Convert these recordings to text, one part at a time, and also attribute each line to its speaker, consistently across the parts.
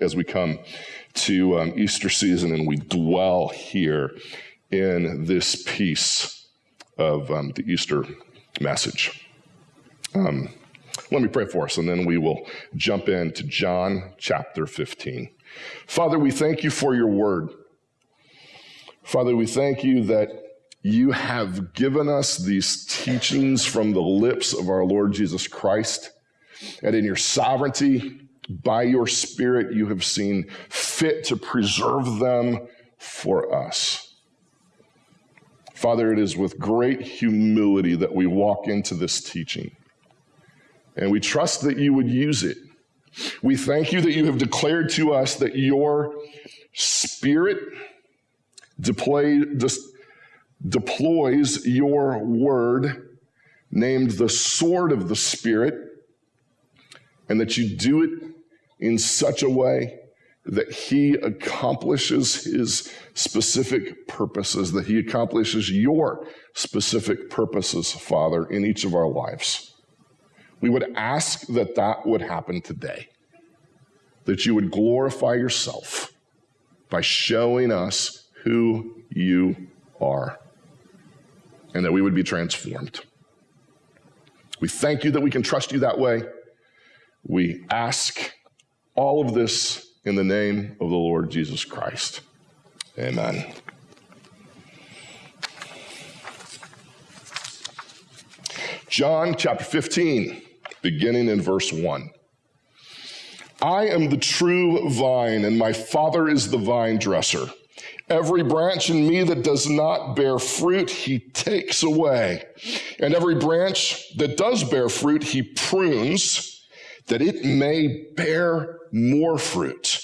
Speaker 1: as we come to um, Easter season and we dwell here in this piece of um, the Easter message. Um, let me pray for us and then we will jump into John chapter 15. Father, we thank you for your word. Father, we thank you that you have given us these teachings from the lips of our Lord Jesus Christ. And in your sovereignty, by your Spirit, you have seen fit to preserve them for us. Father, it is with great humility that we walk into this teaching. And we trust that you would use it. We thank you that you have declared to us that your Spirit deploy, deploys your word, named the sword of the Spirit, and that you do it in such a way that he accomplishes his specific purposes, that he accomplishes your specific purposes, Father, in each of our lives. We would ask that that would happen today, that you would glorify yourself by showing us who you are, and that we would be transformed. We thank you that we can trust you that way. We ask all of this in the name of the Lord Jesus Christ. Amen. John chapter 15, beginning in verse 1. I am the true vine, and my Father is the vine dresser. Every branch in me that does not bear fruit, he takes away. And every branch that does bear fruit, he prunes that it may bear more fruit.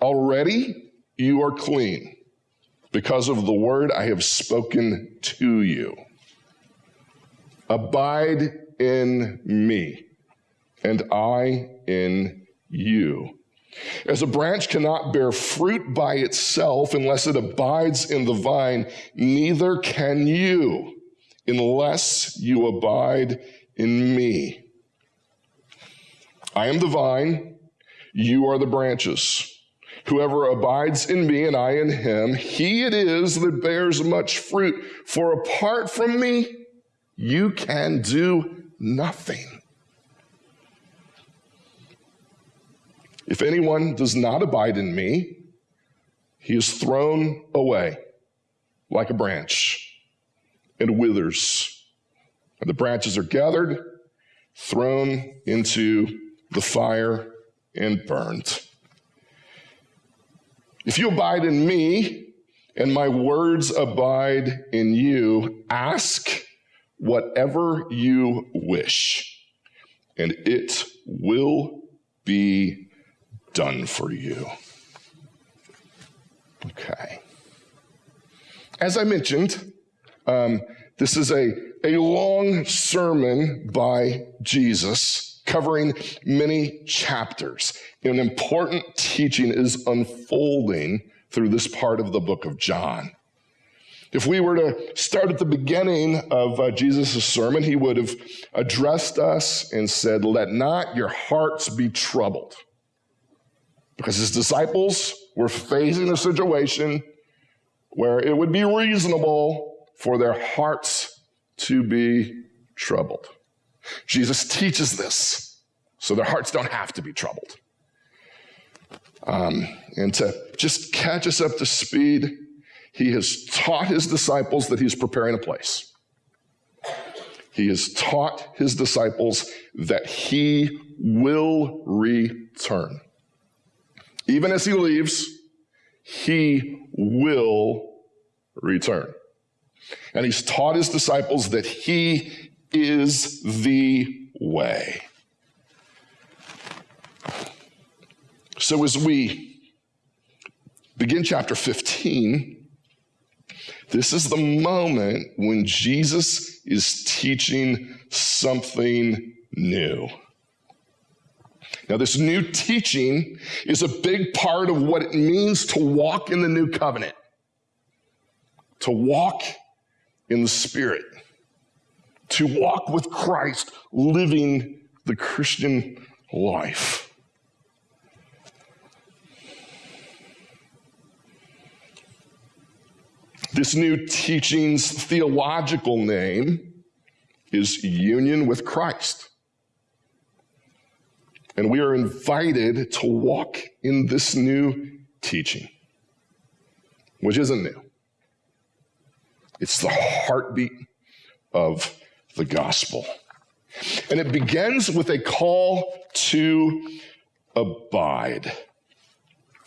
Speaker 1: Already you are clean because of the word I have spoken to you. Abide in me, and I in you. As a branch cannot bear fruit by itself unless it abides in the vine, neither can you unless you abide in me. I am the vine, you are the branches. Whoever abides in me and I in him, he it is that bears much fruit. For apart from me, you can do nothing. If anyone does not abide in me, he is thrown away like a branch and withers. And the branches are gathered, thrown into the fire and burned. If you abide in me and my words abide in you, ask whatever you wish, and it will be done for you. Okay. As I mentioned, um, this is a, a long sermon by Jesus covering many chapters. An important teaching is unfolding through this part of the book of John. If we were to start at the beginning of uh, Jesus' sermon, he would have addressed us and said, Let not your hearts be troubled. Because his disciples were facing a situation where it would be reasonable for their hearts to be troubled. Jesus teaches this so their hearts don't have to be troubled. Um, and to just catch us up to speed, he has taught his disciples that he's preparing a place. He has taught his disciples that he will return. Even as he leaves, he will return. And he's taught his disciples that he is the way. So, as we begin chapter 15, this is the moment when Jesus is teaching something new. Now, this new teaching is a big part of what it means to walk in the new covenant, to walk in the Spirit to walk with Christ, living the Christian life. This new teaching's theological name is union with Christ. And we are invited to walk in this new teaching, which isn't new. It's the heartbeat of the gospel. And it begins with a call to abide.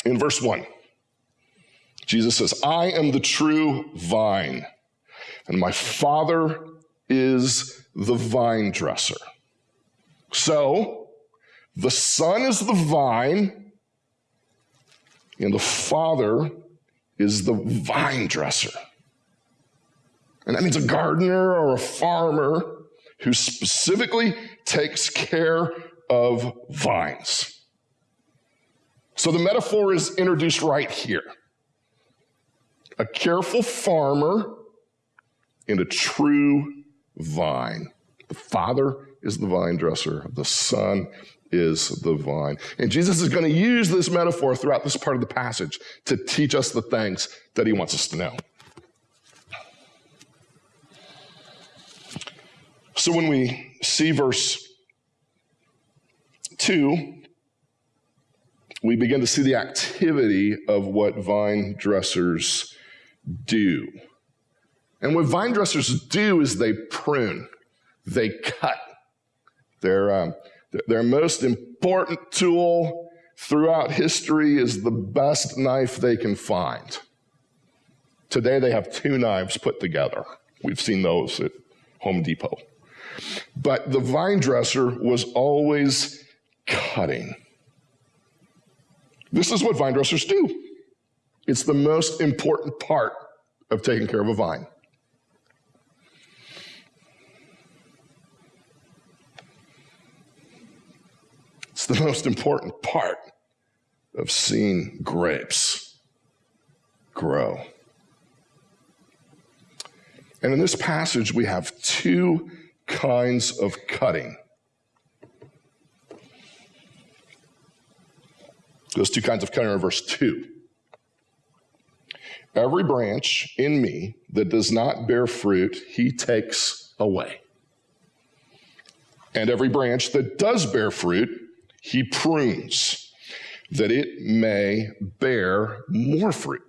Speaker 1: In verse 1, Jesus says, I am the true vine, and my Father is the vine dresser. So, the Son is the vine, and the Father is the vine dresser. And that means a gardener or a farmer who specifically takes care of vines. So the metaphor is introduced right here. A careful farmer and a true vine. The Father is the vine dresser, the Son is the vine. And Jesus is going to use this metaphor throughout this part of the passage to teach us the things that he wants us to know. So when we see verse 2, we begin to see the activity of what vine dressers do. And what vine dressers do is they prune, they cut. Their, um, their most important tool throughout history is the best knife they can find. Today they have two knives put together. We've seen those at Home Depot. But the vine dresser was always cutting. This is what vine dressers do. It's the most important part of taking care of a vine. It's the most important part of seeing grapes grow. And in this passage, we have two kinds of cutting. Those two kinds of cutting are verse 2. Every branch in me that does not bear fruit, he takes away. And every branch that does bear fruit, he prunes, that it may bear more fruit.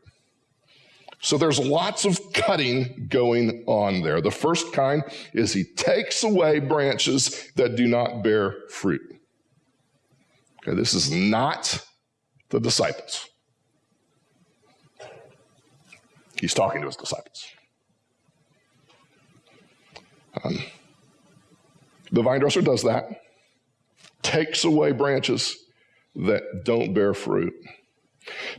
Speaker 1: So there's lots of cutting going on there. The first kind is he takes away branches that do not bear fruit. Okay, this is not the disciples. He's talking to his disciples. Um, the vine dresser does that, takes away branches that don't bear fruit.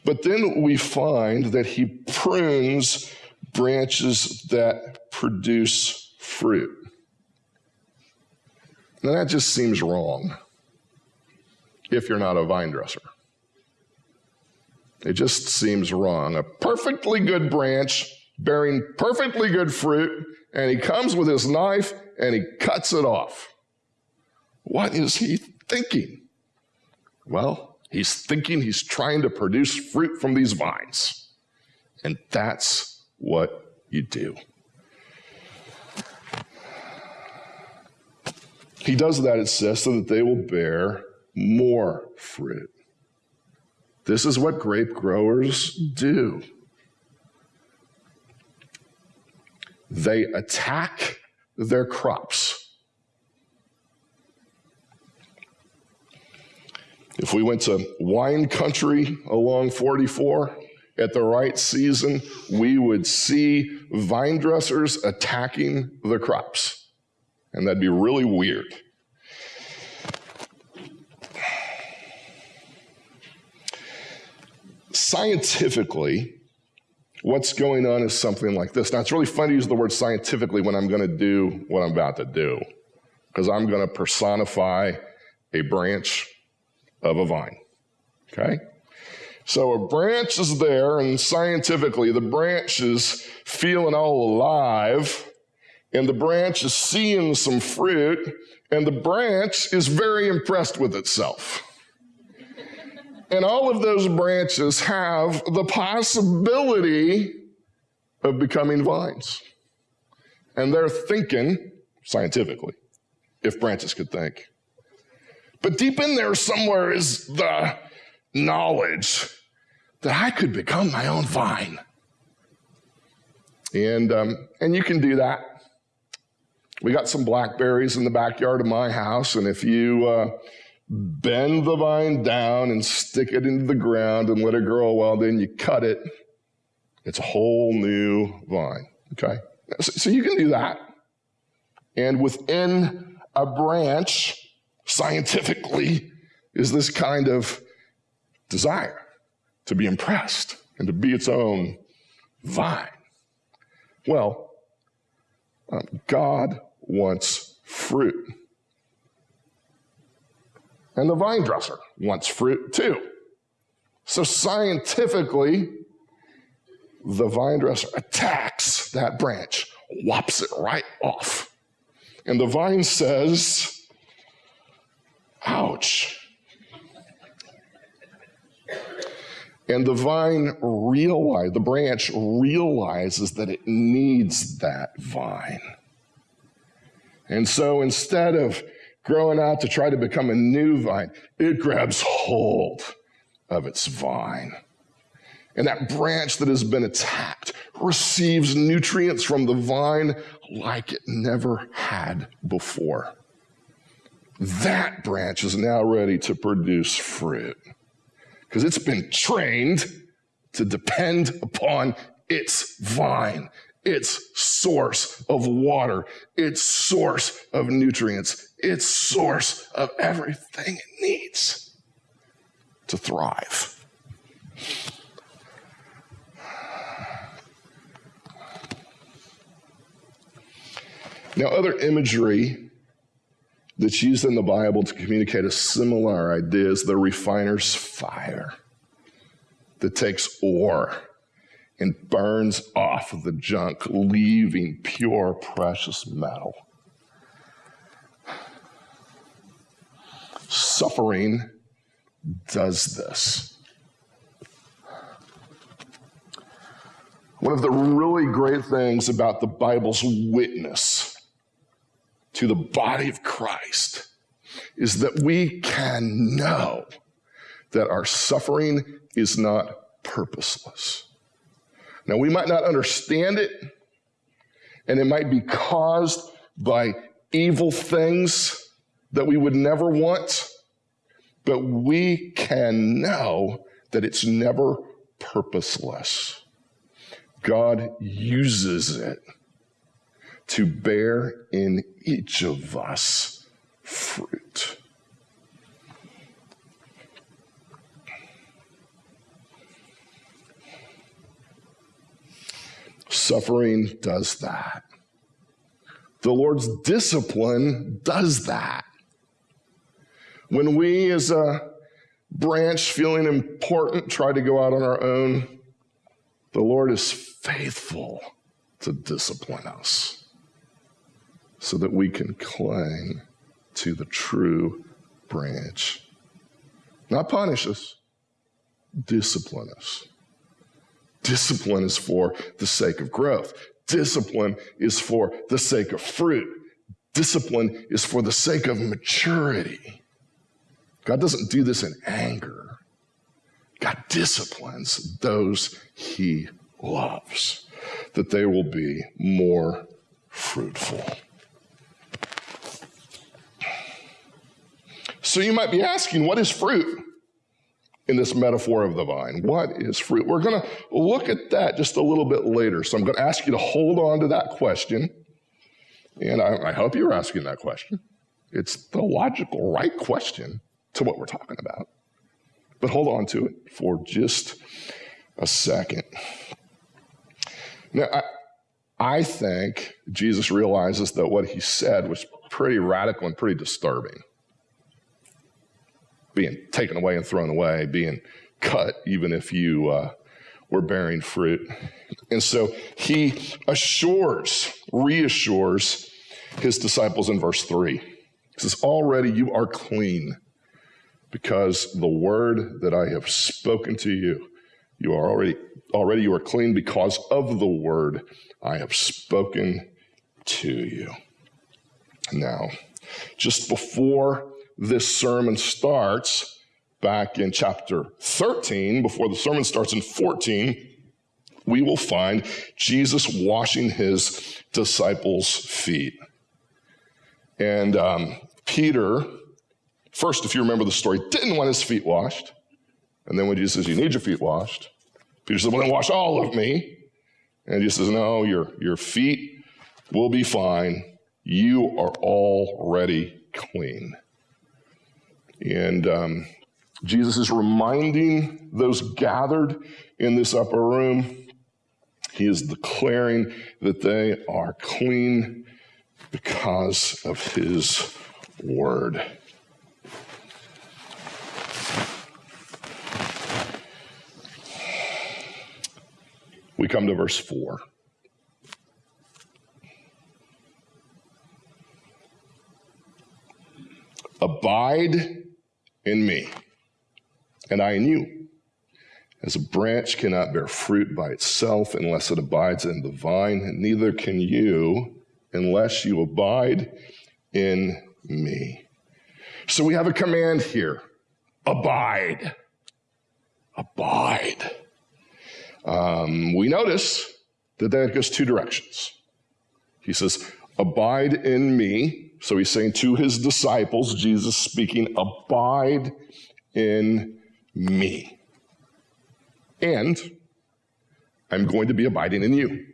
Speaker 1: But then we find that he prunes branches that produce fruit. Now that just seems wrong if you're not a vine dresser. It just seems wrong. A perfectly good branch bearing perfectly good fruit, and he comes with his knife and he cuts it off. What is he thinking? Well, He's thinking he's trying to produce fruit from these vines. And that's what you do. He does that, it says, so that they will bear more fruit. This is what grape growers do. They attack their crops If we went to wine country along 44 at the right season, we would see vine dressers attacking the crops. And that'd be really weird. Scientifically, what's going on is something like this. Now, it's really fun to use the word scientifically when I'm going to do what I'm about to do, because I'm going to personify a branch of a vine. Okay? So a branch is there, and scientifically, the branch is feeling all alive, and the branch is seeing some fruit, and the branch is very impressed with itself. And all of those branches have the possibility of becoming vines. And they're thinking scientifically, if branches could think. But deep in there somewhere is the knowledge that I could become my own vine. And, um, and you can do that. We got some blackberries in the backyard of my house, and if you uh, bend the vine down and stick it into the ground and let it grow, well, then you cut it. It's a whole new vine. Okay? So, so you can do that. And within a branch, scientifically, is this kind of desire to be impressed and to be its own vine. Well, um, God wants fruit. And the vine dresser wants fruit too. So scientifically, the vine dresser attacks that branch, whops it right off. And the vine says, Ouch. And the vine realize, the branch realizes that it needs that vine. And so instead of growing out to try to become a new vine, it grabs hold of its vine. And that branch that has been attacked receives nutrients from the vine like it never had before. That branch is now ready to produce fruit because it's been trained to depend upon its vine, its source of water, its source of nutrients, its source of everything it needs to thrive. Now, other imagery that's used in the Bible to communicate a similar idea is the refiner's fire that takes ore and burns off the junk, leaving pure, precious metal. Suffering does this. One of the really great things about the Bible's witness to the body of Christ is that we can know that our suffering is not purposeless. Now, we might not understand it, and it might be caused by evil things that we would never want, but we can know that it's never purposeless. God uses it to bear in each of us fruit. Suffering does that. The Lord's discipline does that. When we, as a branch feeling important, try to go out on our own, the Lord is faithful to discipline us so that we can cling to the true branch. Not punish us, discipline us. Discipline is for the sake of growth. Discipline is for the sake of fruit. Discipline is for the sake of maturity. God doesn't do this in anger. God disciplines those he loves, that they will be more fruitful. So you might be asking, what is fruit in this metaphor of the vine? What is fruit? We're going to look at that just a little bit later. So I'm going to ask you to hold on to that question. And I, I hope you're asking that question. It's the logical, right question to what we're talking about. But hold on to it for just a second. Now, I, I think Jesus realizes that what he said was pretty radical and pretty disturbing being taken away and thrown away, being cut, even if you uh, were bearing fruit. And so he assures, reassures his disciples in verse 3. He says, Already you are clean because the word that I have spoken to you You are already already you are clean because of the word I have spoken to you. Now, just before this sermon starts, back in chapter 13, before the sermon starts in 14, we will find Jesus washing his disciples' feet. And um, Peter, first, if you remember the story, didn't want his feet washed. And then when Jesus says, You need your feet washed, Peter says, Well, then wash all of me. And Jesus says, No, your, your feet will be fine. You are already clean. And um, Jesus is reminding those gathered in this upper room, he is declaring that they are clean because of his word. We come to verse 4. Abide in me, and I in you. As a branch cannot bear fruit by itself unless it abides in the vine, neither can you unless you abide in me. So we have a command here abide. Abide. Um, we notice that that goes two directions. He says, Abide in me, so he's saying to his disciples, Jesus speaking, abide in me. And I'm going to be abiding in you.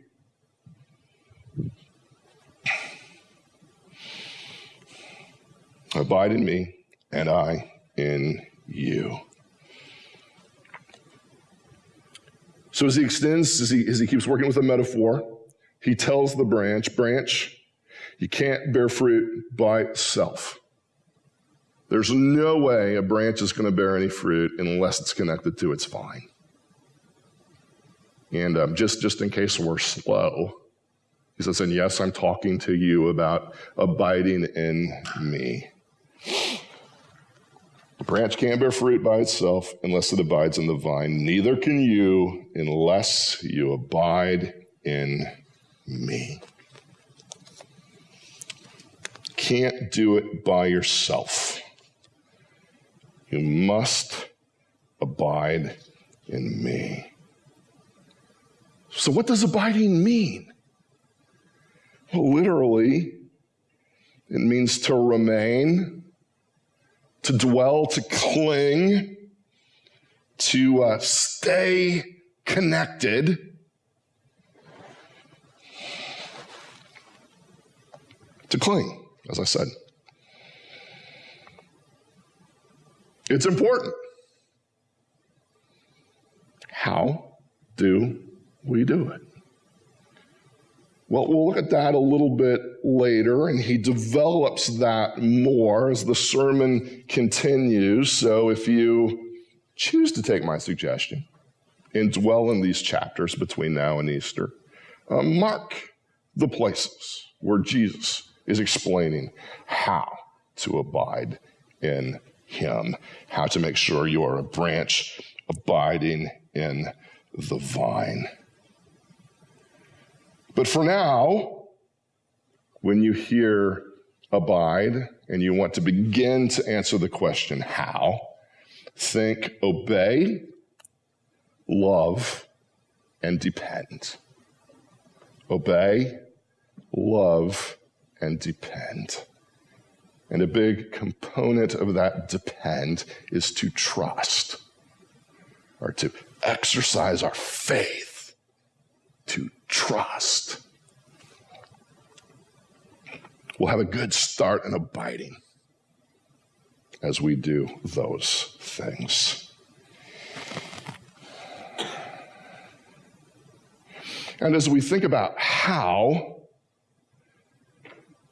Speaker 1: Abide in me, and I in you. So as he extends, as he, as he keeps working with a metaphor, he tells the branch, branch, you can't bear fruit by itself. There's no way a branch is going to bear any fruit unless it's connected to its vine. And um, just, just in case we're slow, he says, and yes, I'm talking to you about abiding in me. A branch can't bear fruit by itself unless it abides in the vine. Neither can you unless you abide in me can't do it by yourself. You must abide in me. So, what does abiding mean? Well, literally, it means to remain, to dwell, to cling, to uh, stay connected. To cling as I said. It's important. How do we do it? Well, we'll look at that a little bit later, and he develops that more as the sermon continues. So if you choose to take my suggestion and dwell in these chapters between now and Easter, uh, mark the places where Jesus is explaining how to abide in Him, how to make sure you are a branch abiding in the vine. But for now, when you hear abide and you want to begin to answer the question, how, think obey, love, and depend. Obey, love, and depend. And a big component of that depend is to trust or to exercise our faith, to trust. We'll have a good start in abiding as we do those things. And as we think about how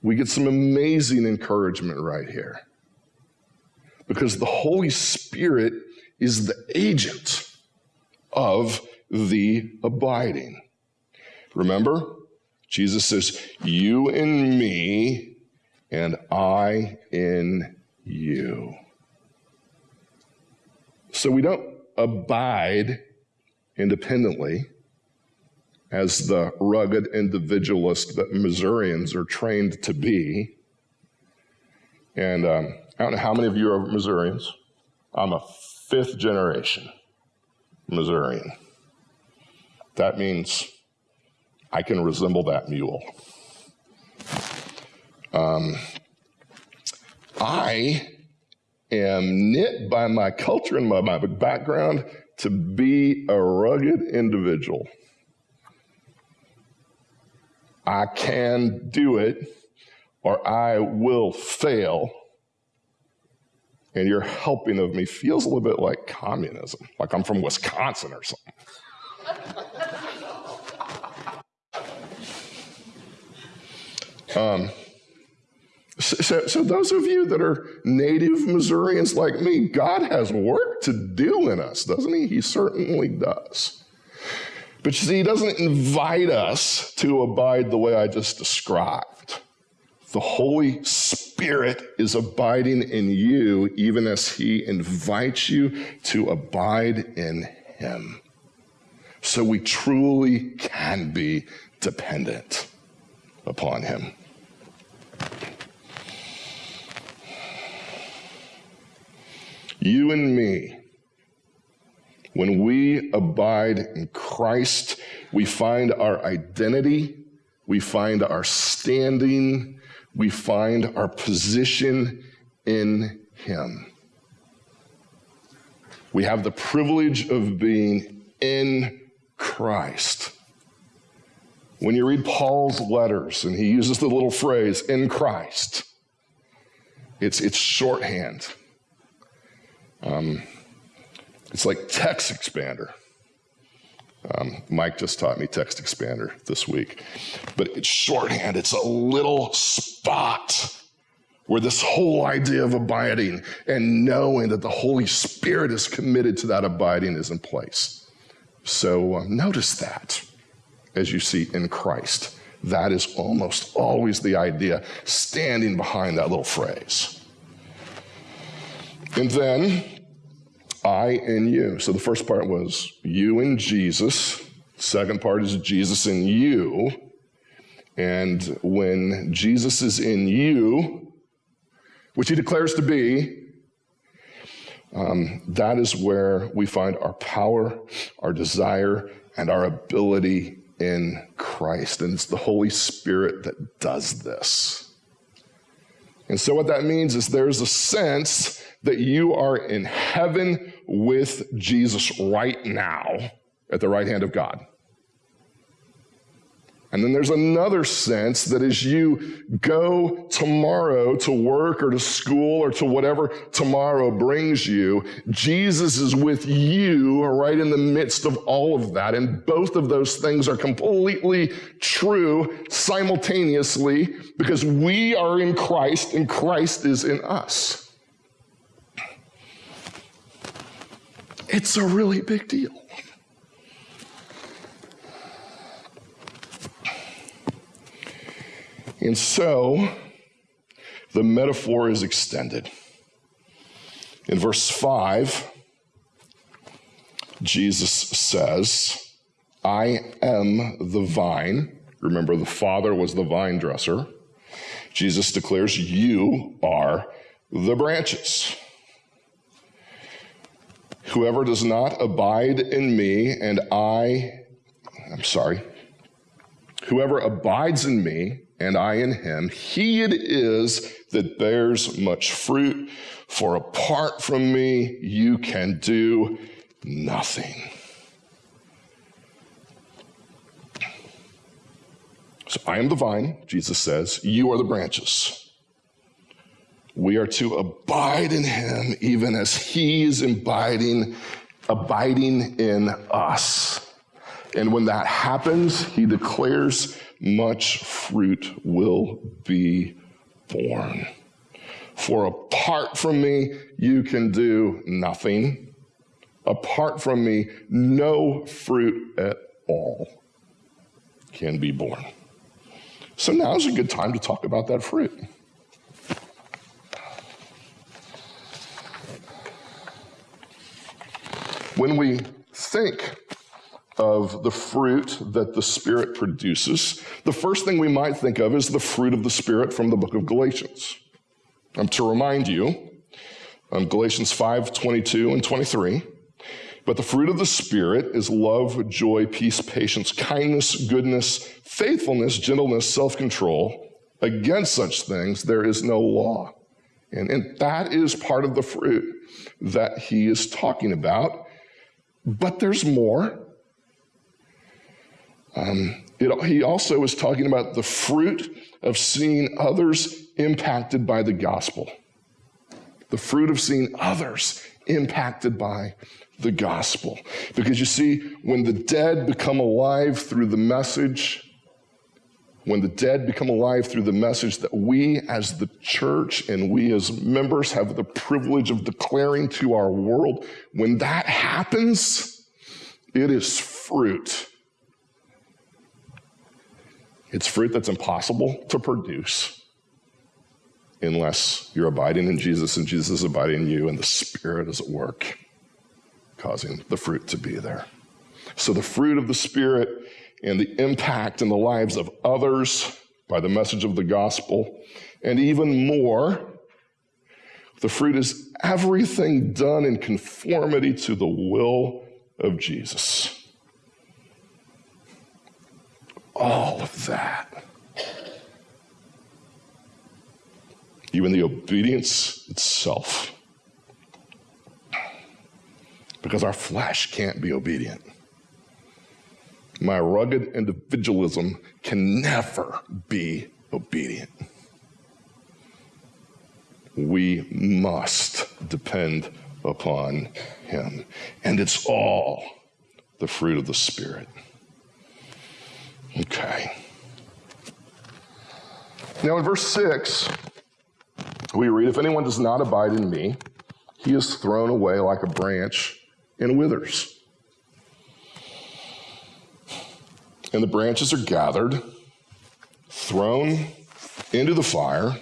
Speaker 1: we get some amazing encouragement right here. Because the Holy Spirit is the agent of the abiding. Remember, Jesus says, You in me, and I in you. So we don't abide independently as the rugged individualist that Missourians are trained to be. And um, I don't know how many of you are Missourians. I'm a fifth generation Missourian. That means I can resemble that mule. Um, I am knit by my culture and my, my background to be a rugged individual. I can do it or I will fail. And your helping of me feels a little bit like communism, like I'm from Wisconsin or something. um, so, so, those of you that are native Missourians like me, God has work to do in us, doesn't He? He certainly does. But you see, He doesn't invite us to abide the way I just described. The Holy Spirit is abiding in you, even as He invites you to abide in Him. So we truly can be dependent upon Him. You and me, when we abide in Christ, we find our identity, we find our standing, we find our position in Him. We have the privilege of being in Christ. When you read Paul's letters and he uses the little phrase, in Christ, it's, it's shorthand. Um, it's like text expander. Um, Mike just taught me text expander this week. But it's shorthand, it's a little spot where this whole idea of abiding and knowing that the Holy Spirit is committed to that abiding is in place. So um, notice that as you see in Christ. That is almost always the idea standing behind that little phrase. And then I and you. So the first part was you and Jesus. Second part is Jesus and you. And when Jesus is in you, which he declares to be, um, that is where we find our power, our desire, and our ability in Christ. And it's the Holy Spirit that does this. And so, what that means is there's a sense that you are in heaven with Jesus right now at the right hand of God. And then there's another sense that as you go tomorrow to work or to school or to whatever tomorrow brings you, Jesus is with you right in the midst of all of that. And both of those things are completely true simultaneously because we are in Christ and Christ is in us. It's a really big deal. And so the metaphor is extended. In verse 5, Jesus says, I am the vine. Remember, the Father was the vine dresser. Jesus declares, You are the branches. Whoever does not abide in me and I, I'm sorry, whoever abides in me and I in him, he it is that bears much fruit. For apart from me, you can do nothing. So I am the vine, Jesus says, you are the branches. We are to abide in him even as he is abiding, abiding in us. And when that happens, he declares much fruit will be born. For apart from me, you can do nothing. Apart from me, no fruit at all can be born. So now is a good time to talk about that fruit. When we think of the fruit that the Spirit produces, the first thing we might think of is the fruit of the Spirit from the book of Galatians. Um, to remind you, um, Galatians 5 22 and 23. But the fruit of the Spirit is love, joy, peace, patience, kindness, goodness, faithfulness, gentleness, self control. Against such things, there is no law. And, and that is part of the fruit that he is talking about. But there's more. Um, it, he also is talking about the fruit of seeing others impacted by the gospel. The fruit of seeing others impacted by the gospel. Because you see, when the dead become alive through the message, when the dead become alive through the message that we as the church and we as members have the privilege of declaring to our world, when that happens, it is fruit. It's fruit that's impossible to produce unless you're abiding in Jesus and Jesus is abiding in you and the Spirit is at work, causing the fruit to be there. So the fruit of the Spirit and the impact in the lives of others by the message of the gospel. And even more, the fruit is everything done in conformity to the will of Jesus. All of that. Even the obedience itself. Because our flesh can't be obedient my rugged individualism can never be obedient. We must depend upon Him. And it's all the fruit of the Spirit. Okay. Now, in verse 6, we read If anyone does not abide in me, he is thrown away like a branch and withers. And the branches are gathered, thrown into the fire,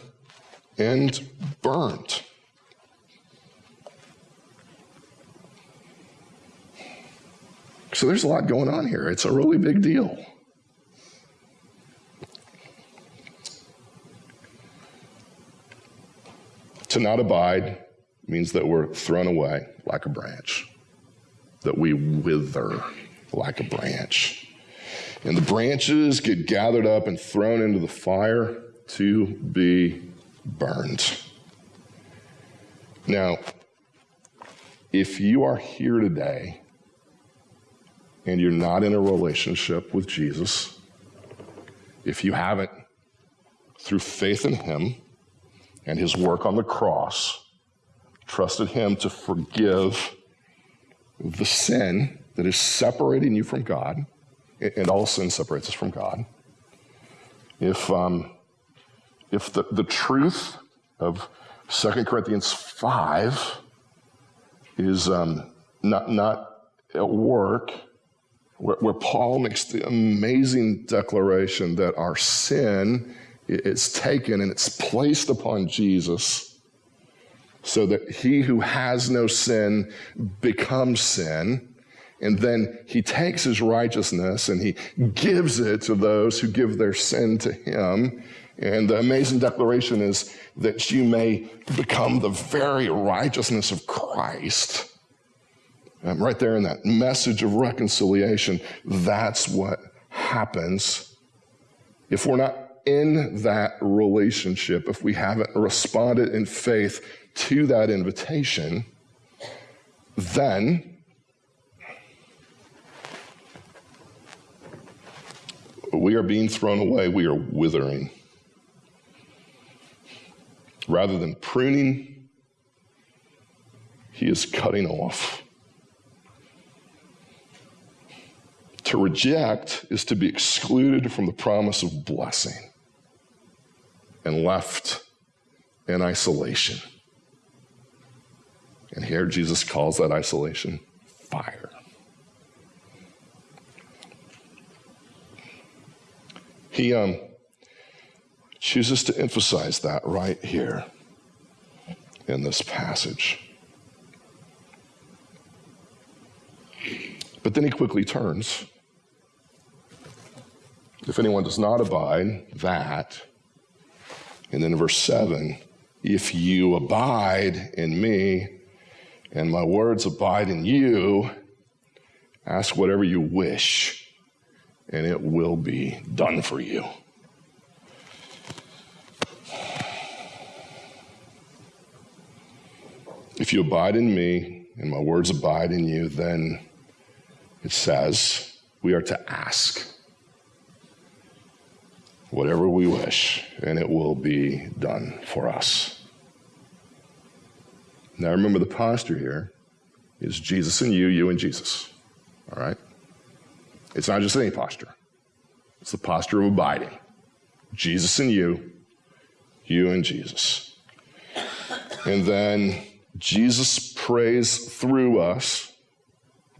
Speaker 1: and burnt. So there's a lot going on here. It's a really big deal. To not abide means that we're thrown away like a branch, that we wither like a branch. And the branches get gathered up and thrown into the fire to be burned. Now, if you are here today and you're not in a relationship with Jesus, if you haven't, through faith in Him and His work on the cross, trusted Him to forgive the sin that is separating you from God and all sin separates us from God. If, um, if the, the truth of 2 Corinthians 5 is um, not, not at work, where, where, Paul makes the amazing declaration that our sin is taken and it's placed upon Jesus so that he who has no sin becomes sin and then he takes his righteousness and he gives it to those who give their sin to him. And the amazing declaration is that you may become the very righteousness of Christ. Um, right there in that message of reconciliation, that's what happens. If we're not in that relationship, if we haven't responded in faith to that invitation, then we are being thrown away, we are withering. Rather than pruning, he is cutting off. To reject is to be excluded from the promise of blessing and left in isolation. And here Jesus calls that isolation fire. He um, chooses to emphasize that right here in this passage. But then he quickly turns. If anyone does not abide, that. And then in verse 7, if you abide in me and my words abide in you, ask whatever you wish, and it will be done for you. If you abide in me and my words abide in you, then it says we are to ask whatever we wish, and it will be done for us. Now remember the posture here is Jesus and you, you and Jesus. All right? It's not just any posture. It's the posture of abiding. Jesus and you, you and Jesus. And then Jesus prays through us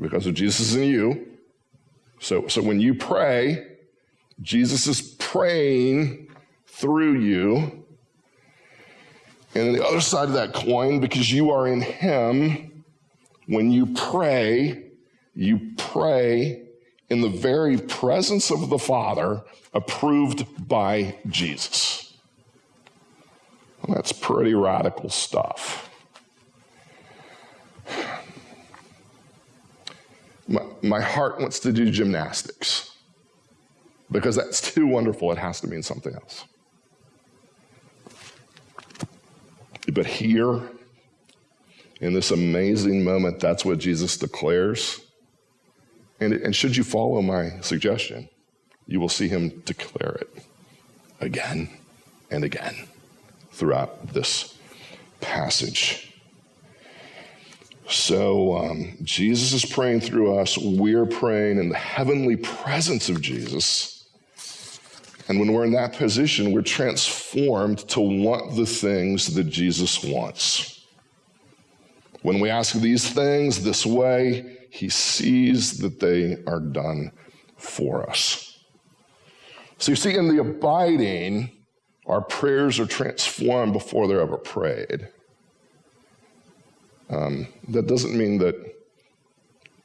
Speaker 1: because of Jesus and you. So, so when you pray, Jesus is praying through you. And the other side of that coin, because you are in Him, when you pray, you pray in the very presence of the Father, approved by Jesus. Well, that's pretty radical stuff. My, my heart wants to do gymnastics because that's too wonderful. It has to mean something else. But here, in this amazing moment, that's what Jesus declares. And, and should you follow my suggestion, you will see him declare it again and again throughout this passage. So um, Jesus is praying through us. We're praying in the heavenly presence of Jesus. And when we're in that position, we're transformed to want the things that Jesus wants. When we ask these things this way, he sees that they are done for us. So you see, in the abiding, our prayers are transformed before they're ever prayed. Um, that doesn't mean that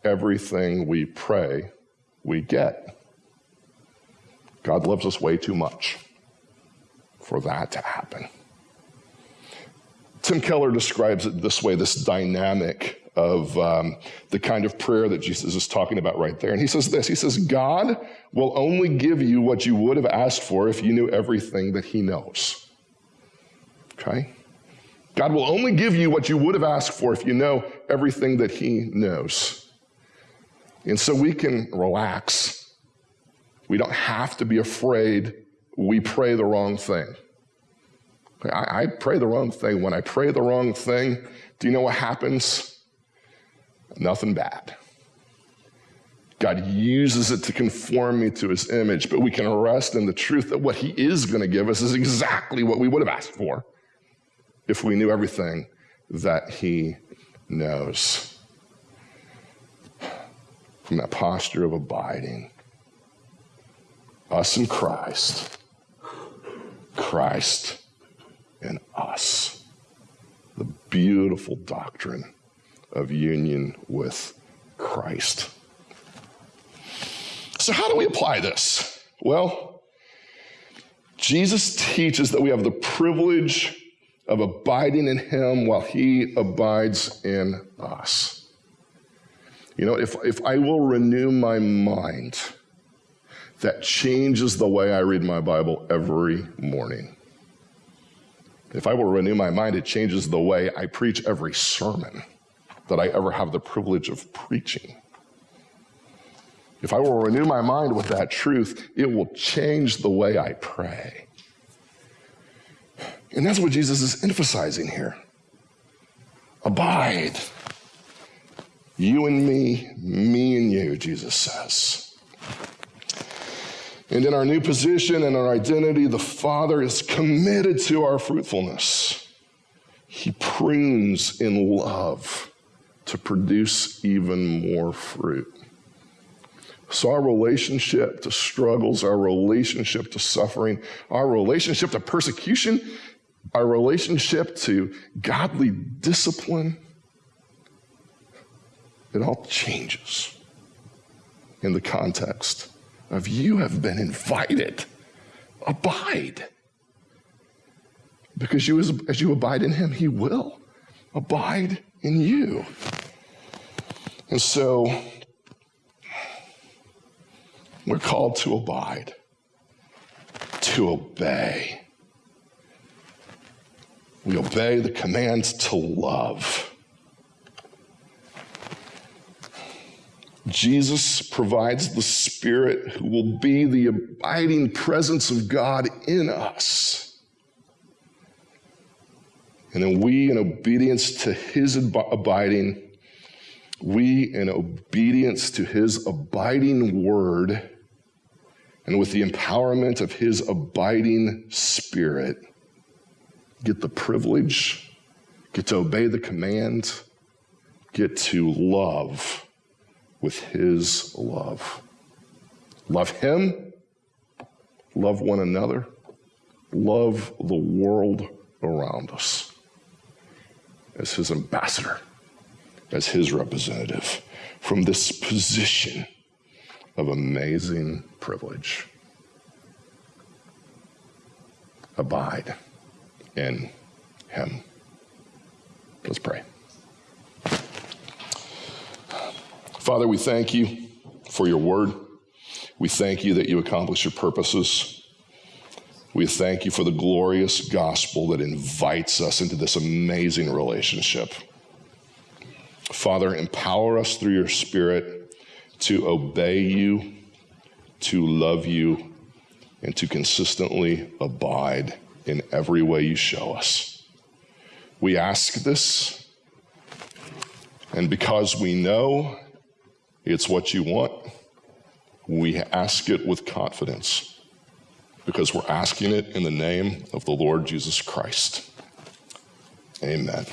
Speaker 1: everything we pray we get. God loves us way too much for that to happen. Tim Keller describes it this way this dynamic of um, the kind of prayer that Jesus is talking about right there. And he says this He says, God will only give you what you would have asked for if you knew everything that He knows. Okay? God will only give you what you would have asked for if you know everything that He knows. And so we can relax we don't have to be afraid we pray the wrong thing. I, I pray the wrong thing. When I pray the wrong thing, do you know what happens? Nothing bad. God uses it to conform me to his image, but we can rest in the truth that what he is going to give us is exactly what we would have asked for if we knew everything that he knows. From that posture of abiding, us in Christ, Christ in us. The beautiful doctrine of union with Christ. So, how do we apply this? Well, Jesus teaches that we have the privilege of abiding in Him while He abides in us. You know, if, if I will renew my mind, that changes the way I read my Bible every morning. If I will renew my mind, it changes the way I preach every sermon that I ever have the privilege of preaching. If I will renew my mind with that truth, it will change the way I pray. And that's what Jesus is emphasizing here. Abide. You and me, me and you, Jesus says. And in our new position and our identity, the Father is committed to our fruitfulness. He prunes in love to produce even more fruit. So, our relationship to struggles, our relationship to suffering, our relationship to persecution, our relationship to godly discipline, it all changes in the context of you have been invited. Abide. Because you, as, as you abide in him, he will abide in you. And so we're called to abide, to obey. We obey the commands to love. Jesus provides the Spirit who will be the abiding presence of God in us. And then we, in obedience to his abiding, we, in obedience to his abiding word, and with the empowerment of his abiding spirit, get the privilege, get to obey the command, get to love with his love. Love him, love one another, love the world around us as his ambassador, as his representative from this position of amazing privilege. Abide in him. Let's pray. Father, we thank you for your word. We thank you that you accomplish your purposes. We thank you for the glorious gospel that invites us into this amazing relationship. Father, empower us through your spirit to obey you, to love you, and to consistently abide in every way you show us. We ask this, and because we know it's what you want. We ask it with confidence because we're asking it in the name of the Lord Jesus Christ. Amen.